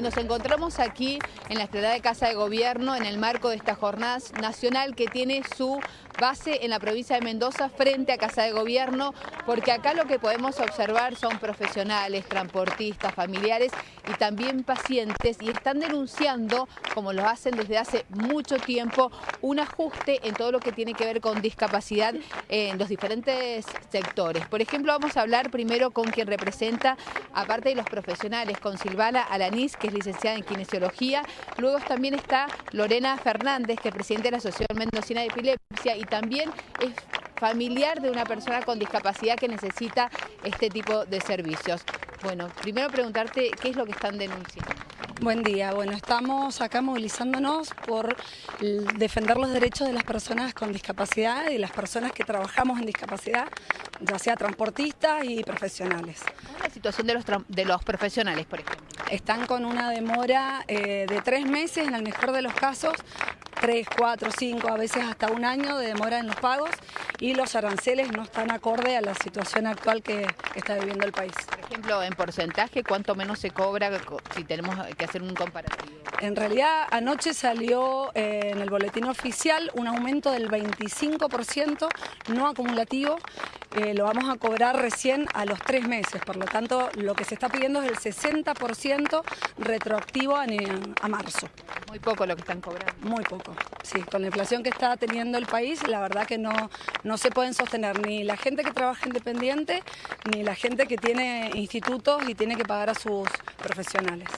Nos encontramos aquí en la Estradada de Casa de Gobierno en el marco de esta jornada nacional que tiene su base en la provincia de Mendoza frente a Casa de Gobierno, porque acá lo que podemos observar son profesionales, transportistas, familiares y también pacientes y están denunciando, como lo hacen desde hace mucho tiempo, un ajuste en todo lo que tiene que ver con discapacidad en los diferentes sectores. Por ejemplo, vamos a hablar primero con quien representa, aparte de los profesionales, con Silvana Alanís, que licenciada en Kinesiología. Luego también está Lorena Fernández, que es presidente de la Asociación Mendocina de Epilepsia y también es familiar de una persona con discapacidad que necesita este tipo de servicios. Bueno, primero preguntarte qué es lo que están denunciando. Buen día, bueno, estamos acá movilizándonos por defender los derechos de las personas con discapacidad y las personas que trabajamos en discapacidad, ya sea transportistas y profesionales. ¿Cómo es la situación de los, de los profesionales, por ejemplo? Están con una demora eh, de tres meses, en el mejor de los casos, tres, cuatro, cinco, a veces hasta un año de demora en los pagos y los aranceles no están acorde a la situación actual que, está viviendo el país. Ejemplo, en porcentaje, ¿cuánto menos se cobra si tenemos que hacer un comparativo? En realidad, anoche salió eh, en el boletín oficial un aumento del 25% no acumulativo, eh, lo vamos a cobrar recién a los tres meses, por lo tanto, lo que se está pidiendo es el 60% retroactivo a, a marzo. Muy poco lo que están cobrando. Muy poco, sí. Con la inflación que está teniendo el país, la verdad que no, no se pueden sostener ni la gente que trabaja independiente, ni la gente que tiene institutos y tiene que pagar a sus profesionales.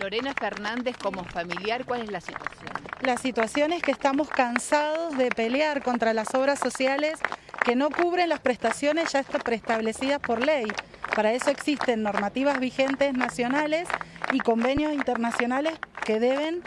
Lorena Fernández, como familiar, ¿cuál es la situación? La situación es que estamos cansados de pelear contra las obras sociales que no cubren las prestaciones ya preestablecidas por ley. Para eso existen normativas vigentes nacionales y convenios internacionales que deben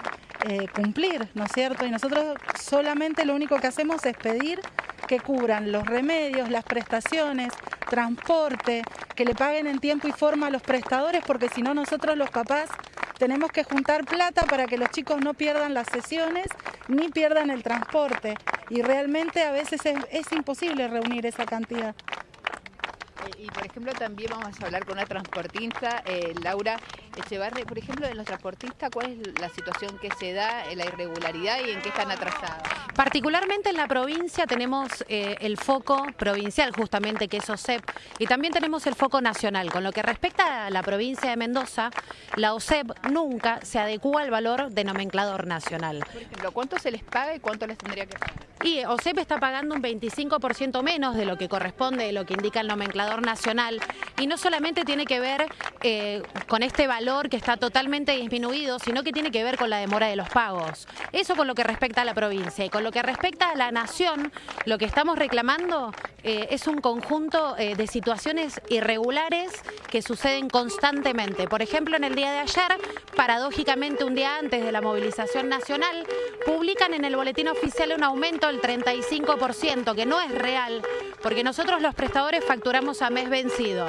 eh, cumplir, ¿no es cierto? Y nosotros solamente lo único que hacemos es pedir que cubran los remedios, las prestaciones, transporte, que le paguen en tiempo y forma a los prestadores, porque si no nosotros los papás tenemos que juntar plata para que los chicos no pierdan las sesiones ni pierdan el transporte. Y realmente a veces es imposible reunir esa cantidad. Y por ejemplo también vamos a hablar con una transportista, eh, Laura Echevarri. Por ejemplo, en los transportistas, ¿cuál es la situación que se da, la irregularidad y en qué están atrasados? Particularmente en la provincia tenemos eh, el foco provincial, justamente, que es OSEP, y también tenemos el foco nacional. Con lo que respecta a la provincia de Mendoza, la OSEP nunca se adecua al valor de nomenclador nacional. Por ejemplo, ¿cuánto se les paga y cuánto les tendría que pagar? Y OSEP está pagando un 25% menos de lo que corresponde, de lo que indica el nomenclador nacional. Y no solamente tiene que ver eh, con este valor que está totalmente disminuido, sino que tiene que ver con la demora de los pagos. Eso con lo que respecta a la provincia. Y con lo que respecta a la nación, lo que estamos reclamando eh, es un conjunto eh, de situaciones irregulares que suceden constantemente. Por ejemplo, en el día de ayer, paradójicamente un día antes de la movilización nacional, publican en el boletín oficial un aumento del 35%, que no es real, porque nosotros los prestadores facturamos a mes vencido.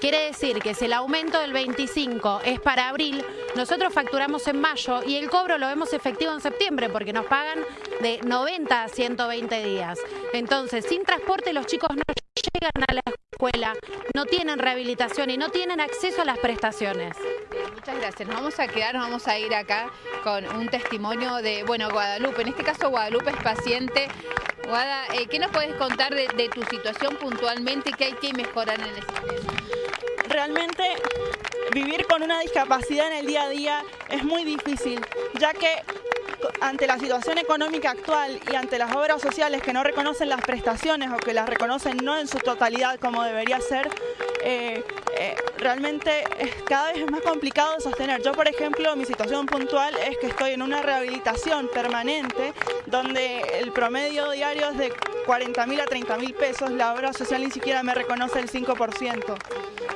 Quiere decir que si el aumento del 25 es para abril, nosotros facturamos en mayo y el cobro lo vemos efectivo en septiembre porque nos pagan de 90 a 120 días. Entonces, sin transporte los chicos no llegan a la escuela, no tienen rehabilitación y no tienen acceso a las prestaciones. Muchas gracias. Nos vamos a quedar, nos vamos a ir acá con un testimonio de, bueno, Guadalupe. En este caso Guadalupe es paciente. Guada, eh, ¿qué nos puedes contar de, de, tu situación puntualmente y qué hay que mejorar en el sistema? realmente vivir con una discapacidad en el día a día es muy difícil, ya que ante la situación económica actual y ante las obras sociales que no reconocen las prestaciones o que las reconocen no en su totalidad como debería ser, eh, eh, realmente es cada vez más complicado sostener. Yo, por ejemplo, mi situación puntual es que estoy en una rehabilitación permanente donde el promedio diario es de 40 mil a 30 mil pesos, la obra social ni siquiera me reconoce el 5%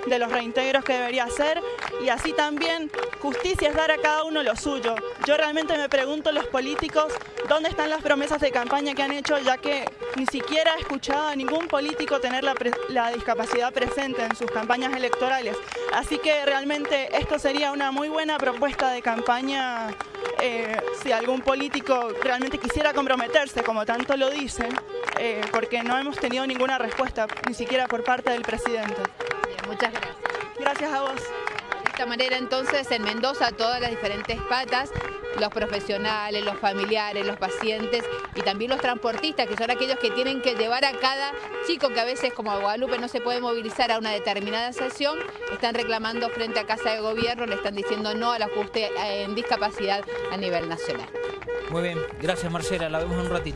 de los reintegros que debería hacer y así también justicia es dar a cada uno lo suyo. Yo realmente me pregunto los políticos dónde están las promesas de campaña que han hecho ya que ni siquiera he escuchado a ningún político tener la, la discapacidad presente en sus campañas electorales. Así que realmente esto sería una muy buena propuesta de campaña eh, si algún político realmente quisiera comprometerse, como tanto lo dicen, eh, porque no hemos tenido ninguna respuesta, ni siquiera por parte del presidente. muchas gracias. Gracias a vos. Esta manera entonces en Mendoza todas las diferentes patas, los profesionales, los familiares, los pacientes y también los transportistas, que son aquellos que tienen que llevar a cada chico que a veces como a Guadalupe no se puede movilizar a una determinada sesión, están reclamando frente a Casa de Gobierno, le están diciendo no al ajuste en discapacidad a nivel nacional. Muy bien, gracias Marcela, la vemos en un ratito.